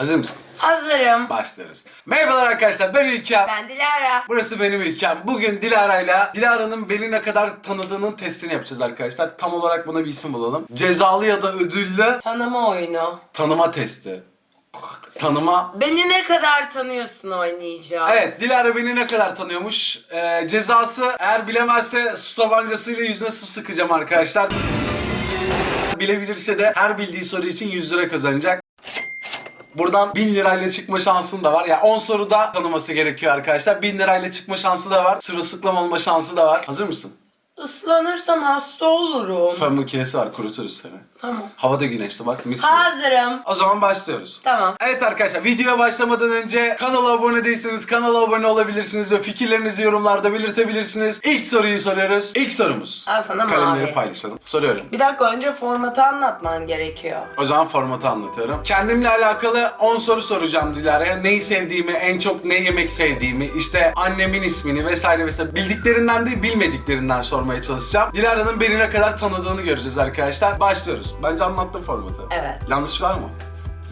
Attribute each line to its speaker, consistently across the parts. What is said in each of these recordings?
Speaker 1: Hazır mısın?
Speaker 2: Hazırım.
Speaker 1: Başlarız. Merhabalar arkadaşlar ben İlker.
Speaker 2: Ben Dilara.
Speaker 1: Burası benim ülkem. Bugün Dilara'yla Dilara'nın beni ne kadar tanıdığının testini yapacağız arkadaşlar. Tam olarak buna bir isim bulalım. Cezalı ya da ödüllü
Speaker 2: Tanıma oyunu.
Speaker 1: tanıma testi. Tanıma.
Speaker 2: Beni ne kadar tanıyorsun oynayacağız.
Speaker 1: Evet Dilara beni ne kadar tanıyormuş. Ee, cezası eğer bilemezse su tabancasıyla yüzüne su sıkacağım arkadaşlar. Bilebilirse de her bildiği soru için 100 lira kazanacak. Buradan 1000 lirayla çıkma şansın da var. Yani 10 soruda tanıması gerekiyor arkadaşlar. 1000 lirayla çıkma şansı da var. Sırılsıklam olma şansı da var. Hazır mısın?
Speaker 2: Islanırsam hasta olurum.
Speaker 1: Fön makinesi var kuruturuz seni.
Speaker 2: Tamam.
Speaker 1: Havada güneşli bak mis gibi.
Speaker 2: Hazırım.
Speaker 1: O zaman başlıyoruz.
Speaker 2: Tamam.
Speaker 1: Evet arkadaşlar videoya başlamadan önce kanala abone değilseniz kanala abone olabilirsiniz ve fikirlerinizi yorumlarda belirtebilirsiniz. İlk soruyu soruyoruz. İlk sorumuz.
Speaker 2: Al sana
Speaker 1: Kalemleri
Speaker 2: mavi.
Speaker 1: paylaşalım. Soruyorum.
Speaker 2: Bir dakika önce formatı anlatman gerekiyor.
Speaker 1: O zaman formatı anlatıyorum. Kendimle alakalı 10 soru soracağım Dilara'ya. Neyi sevdiğimi, en çok ne yemek sevdiğimi, işte annemin ismini vesaire vesaire bildiklerinden değil bilmediklerinden sormaya çalışacağım. Dilara'nın beni ne kadar tanıdığını göreceğiz arkadaşlar. Başlıyoruz. Bence anlattım formatı.
Speaker 2: Evet.
Speaker 1: Yanlış var mı?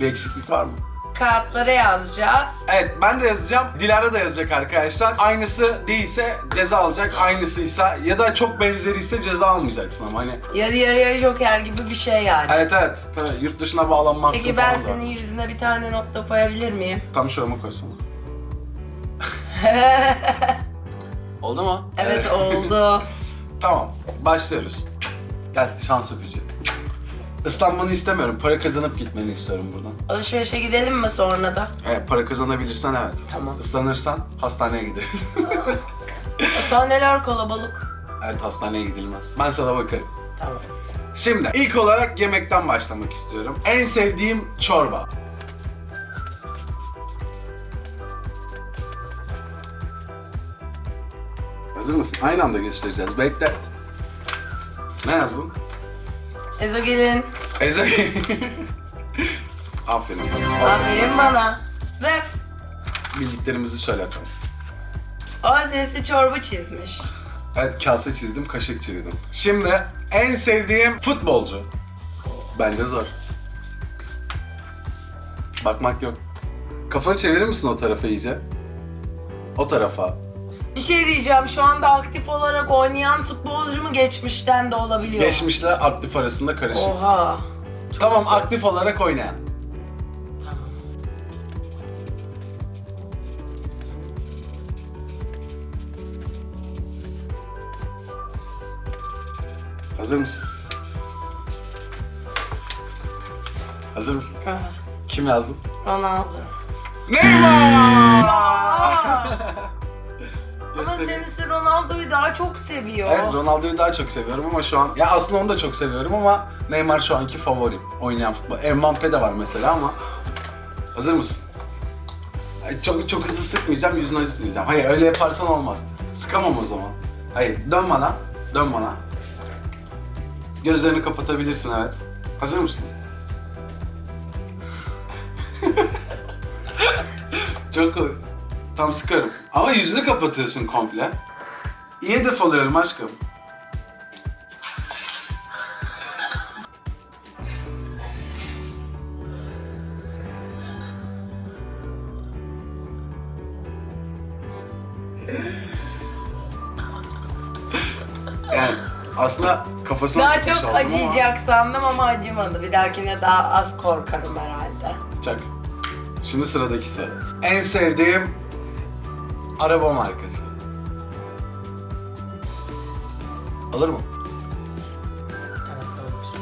Speaker 1: Bir eksiklik var mı?
Speaker 2: Kağıtlara yazacağız.
Speaker 1: Evet ben de yazacağım. Dilara da yazacak arkadaşlar. Aynısı değilse ceza alacak. Aynısıysa ya da çok benzeriyse ceza almayacaksın ama hani.
Speaker 2: Yarı yarıya joker gibi bir şey yani.
Speaker 1: Evet evet. Tabii, yurt dışına bağlanmak
Speaker 2: Peki ben senin yüzüne bir tane nokta koyabilir miyim?
Speaker 1: Tam şurama koysana. Oldu mu?
Speaker 2: Evet oldu.
Speaker 1: Tamam. Başlıyoruz. Gel şans öpücüğü. Islanmanı istemiyorum. Para kazanıp gitmeni istiyorum buradan.
Speaker 2: Alışverişe gidelim mi sonra da?
Speaker 1: Evet para kazanabilirsen evet.
Speaker 2: Tamam.
Speaker 1: Islanırsan hastaneye gideriz.
Speaker 2: Hastaneler kalabalık.
Speaker 1: evet hastaneye gidilmez. Ben sana bakarım.
Speaker 2: Tamam.
Speaker 1: Şimdi ilk olarak yemekten başlamak istiyorum. En sevdiğim çorba. Hazır mısın? Aynı anda göstereceğiz. Bekle. Ne yazdın?
Speaker 2: Ezogelin.
Speaker 1: Eze. Aferin sana.
Speaker 2: Aferin bana. Ve
Speaker 1: Bildiklerimizi söyle bakalım.
Speaker 2: o sesi çorba çizmiş.
Speaker 1: Evet kase çizdim, kaşık çizdim. Şimdi en sevdiğim futbolcu. Bence zor. Bakmak yok. Kafanı çevirir misin o tarafa iyice? O tarafa.
Speaker 2: Bir şey diyeceğim şu anda aktif olarak oynayan futbolcu mu geçmişten de olabiliyor?
Speaker 1: Geçmişle aktif arasında karışık.
Speaker 2: Oha.
Speaker 1: Tamam aktif olarak oynayan.
Speaker 2: Tamam.
Speaker 1: Hazır mısın? Hazır mısın?
Speaker 2: Ah,
Speaker 1: Kim yazdın?
Speaker 2: Ronaldo.
Speaker 1: Neymar!
Speaker 2: Ama
Speaker 1: Göstereyim.
Speaker 2: senisi Ronaldo'yu daha çok seviyor.
Speaker 1: Evet Ronaldo'yu daha çok seviyorum ama şu an ya aslında onu da çok seviyorum ama Neymar şu anki favorim oynayan futbol. Mbappe de var mesela ama hazır mısın? Ay, Çok çok hızlı sıkmayacağım, yüzünü acıtmayacağım. Hayır öyle yaparsan olmaz. Sıkamam o zaman. Hayır dön bana, dön bana. Gözlerini kapatabilirsin evet. Hazır mısın? çok koy. Tam sıkarım. Ama yüzünü kapatıyorsun komple. İyi hedef alıyorum aşkım. Yani aslında kafasına
Speaker 2: Daha çok
Speaker 1: ama-
Speaker 2: acıyacak sandım ama acımadı. Bir dahakine daha az korkarım herhalde.
Speaker 1: Çak. Şimdi sıradaki soru. En sevdiğim araba markası. Alır mı?
Speaker 2: Evet olur.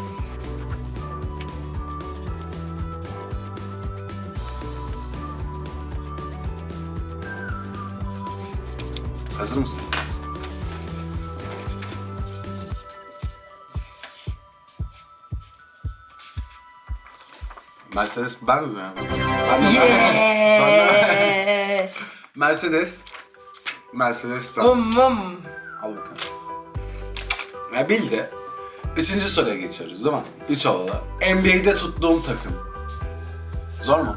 Speaker 1: Hazır mısın? Mercedes Benz mi? Ben de, ben de-
Speaker 2: Yeah.
Speaker 1: Mercedes. Mercedes Benz.
Speaker 2: Vım.
Speaker 1: Al bakalım. Ya bildi. Üçüncü soruya geçiyoruz değil mi? Üç oldu. NBA'de tuttuğum takım. Zor mu?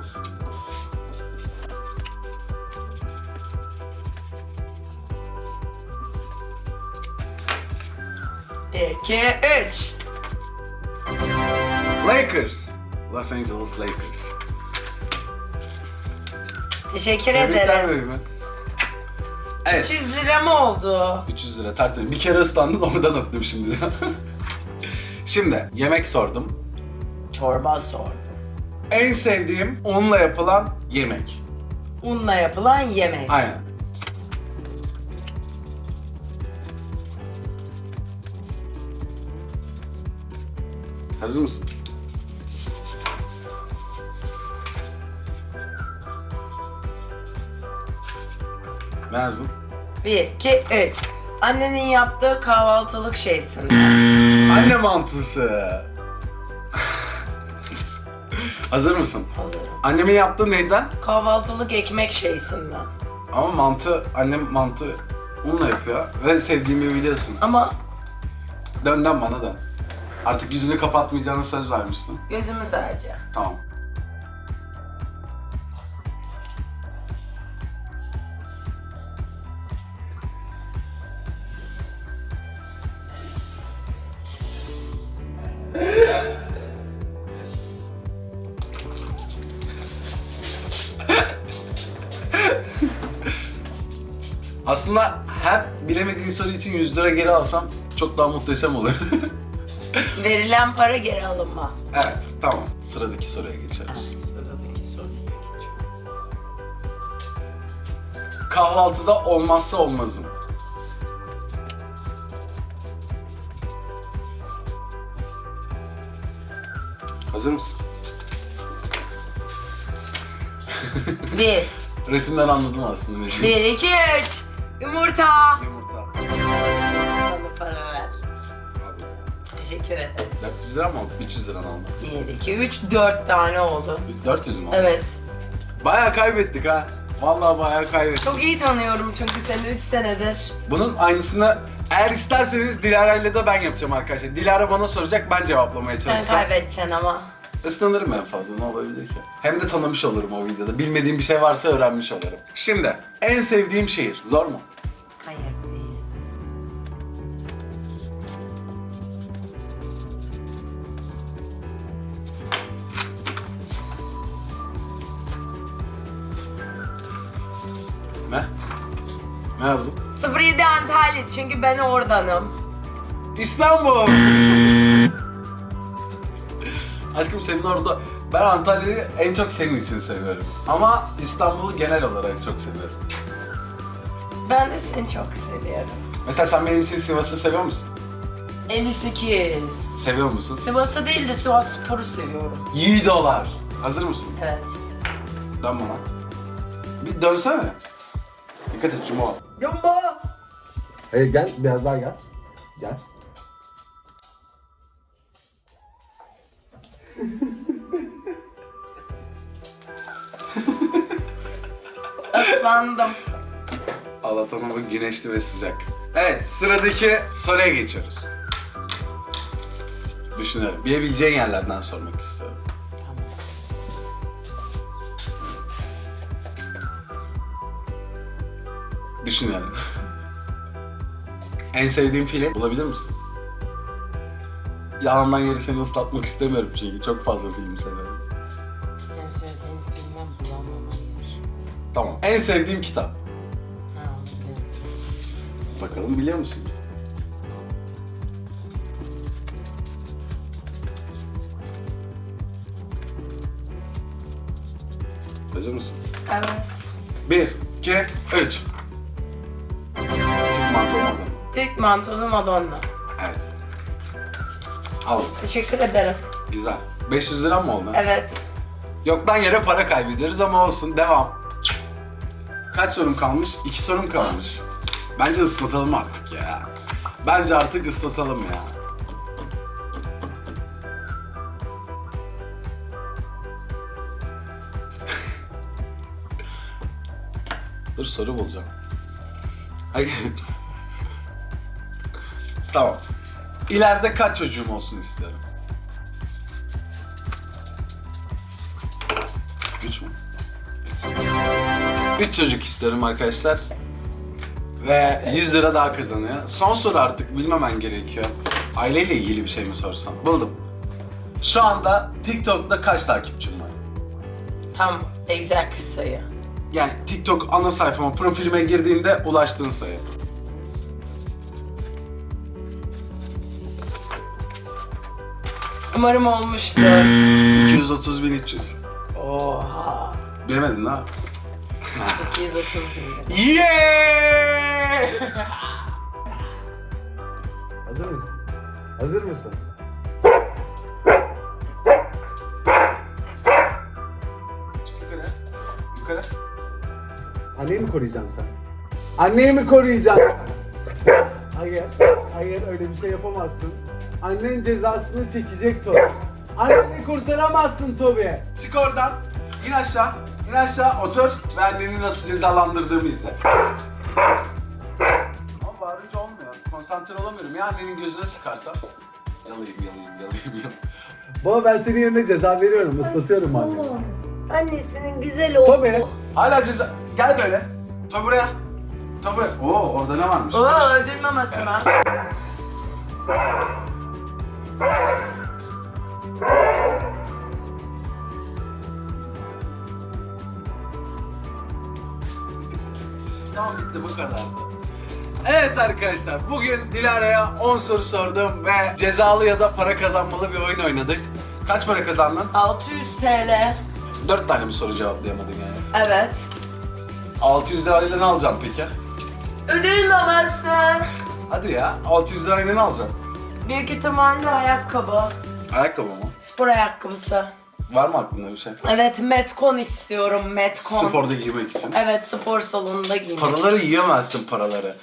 Speaker 2: İki, üç.
Speaker 1: Lakers. Los Angeles Lakers.
Speaker 2: Teşekkür
Speaker 1: Tebrikler
Speaker 2: ederim.
Speaker 1: Evet.
Speaker 2: 300 lira mı oldu?
Speaker 1: 300 lira tertemiz. Bir kere ıslandın oradan öptüm şimdi. şimdi yemek sordum.
Speaker 2: Çorba sordum.
Speaker 1: En sevdiğim unla yapılan yemek.
Speaker 2: Unla yapılan yemek.
Speaker 1: Aynen. Hazır mısın? Hazırım.
Speaker 2: 1, 2, 3. Annenin yaptığı kahvaltılık şeysin.
Speaker 1: Anne mantısı. Hazır mısın?
Speaker 2: Hazırım.
Speaker 1: Annemin yaptığı neyden?
Speaker 2: Kahvaltılık ekmek şeysinden.
Speaker 1: Ama mantı, annem mantı unla yapıyor ve sevdiğimi biliyorsun.
Speaker 2: Ama
Speaker 1: Dönden bana dön. Artık yüzünü kapatmayacağına söz vermiştin.
Speaker 2: gözümü sadece.
Speaker 1: Tamam. Aslında her bilemediğin soru için 100 lira geri alsam çok daha muhteşem olur.
Speaker 2: Verilen para geri alınmaz.
Speaker 1: evet, tamam. Sıradaki soruya geçiyoruz.
Speaker 2: Evet, sıradaki soruya geçiyoruz.
Speaker 1: Kahvaltıda olmazsa olmazım. Hazır mısın?
Speaker 2: Bir,
Speaker 1: Resimden anladım aslında.
Speaker 2: bir, iki, üç. Yumurta.
Speaker 1: Yumurta.
Speaker 2: Bana para ver.
Speaker 1: Abi,
Speaker 2: Teşekkür ederim.
Speaker 1: 400 lira mı oldu? 300 lira mı oldu?
Speaker 2: Bir, iki, üç, dört tane oldu.
Speaker 1: 400 mü oldu?
Speaker 2: Evet.
Speaker 1: Bayağı kaybettik ha. Vallahi bayağı kaybettik.
Speaker 2: Çok iyi tanıyorum çünkü seni 3 senedir.
Speaker 1: Bunun aynısını eğer isterseniz Dilara ile de ben yapacağım arkadaşlar. Dilara bana soracak, ben cevaplamaya
Speaker 2: Sen
Speaker 1: çalışacağım.
Speaker 2: kaybedeceksin ama.
Speaker 1: Islanırım en fazla ne olabilir ki? Hem de tanımış olurum o videoda. Bilmediğim bir şey varsa öğrenmiş olurum. Şimdi en sevdiğim şehir. Zor mu?
Speaker 2: Hayır değil.
Speaker 1: Ne? Ne yazdın?
Speaker 2: 07 Antalya çünkü ben oradanım.
Speaker 1: İstanbul! Aşkım senin orada... Ben Antalya'yı en çok senin için seviyorum. Ama İstanbul'u genel olarak çok seviyorum.
Speaker 2: Ben de seni çok seviyorum.
Speaker 1: Mesela sen benim için Sivas'ı seviyor musun?
Speaker 2: 58.
Speaker 1: Seviyor musun?
Speaker 2: Sivas'ı değil de Sivas Spor'u seviyorum.
Speaker 1: Yiğidolar. Hazır mısın?
Speaker 2: Evet.
Speaker 1: Dön bana. Bir dönsene. Dikkat et Cuma.
Speaker 2: Yumba!
Speaker 1: Hayır gel biraz daha gel. Gel.
Speaker 2: Islandım.
Speaker 1: Allah'tan güneşli ve sıcak. Evet sıradaki soruya geçiyoruz. Düşünüyorum. Bilebileceğin yerlerden sormak istiyorum. Düşünüyorum. en sevdiğin film bulabilir misin? Yalandan yeri seni ıslatmak istemiyorum çünkü çok fazla film seviyorum. Tamam. En sevdiğim kitap. Bakalım biliyor musun? Hazır mısın?
Speaker 2: Evet.
Speaker 1: Bir, iki, üç. Türk mantolu
Speaker 2: Madonna.
Speaker 1: Evet. Al.
Speaker 2: Teşekkür ederim.
Speaker 1: Güzel. 500 lira mı oldu?
Speaker 2: Evet.
Speaker 1: Yoktan yere para kaybediyoruz ama olsun. Devam. Kaç sorum kalmış? İki sorum kalmış. Bence ıslatalım artık ya. Bence artık ıslatalım ya. Dur soru bulacağım. Hayır. tamam. İleride kaç çocuğum olsun isterim? 3 çocuk istiyorum arkadaşlar. Ve 100 lira daha kazanıyor. Son soru artık bilmemen gerekiyor. Aileyle ilgili bir şey mi sorsam? Buldum. Şu anda TikTok'ta kaç takipçim var?
Speaker 2: Tam exact sayı.
Speaker 1: Yani TikTok ana sayfama, profilime girdiğinde ulaştığın sayı.
Speaker 2: Umarım olmuştur.
Speaker 1: 230.300.
Speaker 2: Oha.
Speaker 1: Bilemedin ha?
Speaker 2: 230 bin.
Speaker 1: Yeah!
Speaker 3: Hazır mısın? Hazır mısın?
Speaker 1: Yukarı. Yukarı.
Speaker 3: Anneyi mi koruyacaksın sen? Anneyi mi koruyacaksın? hayır, hayır öyle bir şey yapamazsın. Annen cezasını çekecek Tobi. Anneni kurtaramazsın Tobi.
Speaker 1: Çık oradan. İn aşağı. İn aşağı otur ve anneni nasıl cezalandırdığımı izle. Ama bağırınca olmuyor. Konsantre olamıyorum. Ya annenin gözüne sıkarsam. Yalayayım, yalayayım, yalayayım, yalayayım.
Speaker 3: Baba ben senin yerine ceza veriyorum, ıslatıyorum anneni.
Speaker 2: Annesinin güzel oğlu.
Speaker 3: Tobi.
Speaker 1: Hala ceza... Gel böyle. Toy buraya. Buraya. Oo orada ne varmış?
Speaker 2: Oo ödül maması mı?
Speaker 1: Tamam bitti bu kadardı. Evet arkadaşlar bugün Dilara'ya 10 soru sordum ve cezalı ya da para kazanmalı bir oyun oynadık. Kaç para kazandın?
Speaker 2: 600 TL.
Speaker 1: 4 tane mi soru cevaplayamadın yani?
Speaker 2: Evet.
Speaker 1: 600 lirayla ne alacaksın peki?
Speaker 2: Ödül maması.
Speaker 1: Hadi ya 600 lirayla ne alacaksın?
Speaker 2: Büyük ihtimalle ayakkabı.
Speaker 1: Ayakkabı mı?
Speaker 2: Spor ayakkabısı.
Speaker 1: Var mı aklında bir şey?
Speaker 2: Evet Metcon istiyorum Metcon.
Speaker 1: Sporda giymek için.
Speaker 2: Evet spor salonunda giymek
Speaker 1: Paraları
Speaker 2: için.
Speaker 1: yiyemezsin paraları.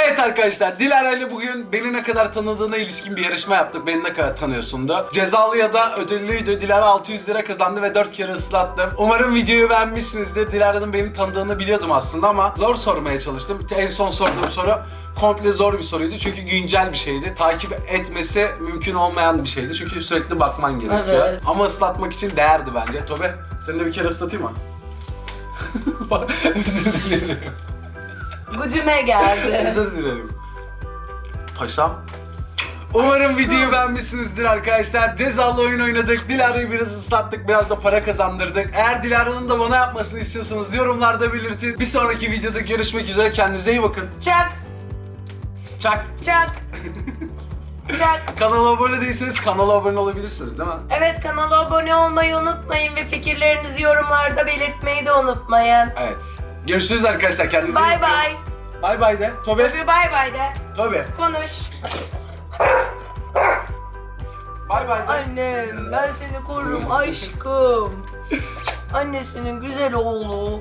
Speaker 1: Evet arkadaşlar Dilara ile bugün beni ne kadar tanıdığına ilişkin bir yarışma yaptık. Beni ne kadar tanıyorsundu. Cezalı ya da ödüllüydü. Dilara 600 lira kazandı ve 4 kere ıslattım. Umarım videoyu beğenmişsinizdir. Dilara'nın beni tanıdığını biliyordum aslında ama zor sormaya çalıştım. En son sorduğum soru komple zor bir soruydu. Çünkü güncel bir şeydi. Takip etmesi mümkün olmayan bir şeydi. Çünkü sürekli bakman gerekiyor.
Speaker 2: Evet.
Speaker 1: Ama ıslatmak için değerdi bence. Tobe seni de bir kere ıslatayım mı? Özür dilerim.
Speaker 2: Gücüme geldi.
Speaker 1: Özür dilerim. Paşam. Umarım videoyu beğenmişsinizdir arkadaşlar. Cezalı oyun oynadık. Dilara'yı biraz ıslattık. Biraz da para kazandırdık. Eğer Dilara'nın da bana yapmasını istiyorsanız yorumlarda belirtin. Bir sonraki videoda görüşmek üzere. Kendinize iyi bakın.
Speaker 2: Çak
Speaker 1: Çak.
Speaker 2: çak. çak.
Speaker 1: Kanala abone değilseniz kanala abone olabilirsiniz değil mi?
Speaker 2: Evet kanala abone olmayı unutmayın ve fikirlerinizi yorumlarda belirtmeyi de unutmayın.
Speaker 1: Evet. Görüşürüz arkadaşlar. Kendinize iyi
Speaker 2: Bay
Speaker 1: bakın.
Speaker 2: bay.
Speaker 1: Bay bay de. Tobe.
Speaker 2: Tabii bay bay de.
Speaker 1: Tobe.
Speaker 2: Konuş.
Speaker 1: Bay bay de.
Speaker 2: Annem ben seni korurum aşkım. Annesinin güzel oğlu.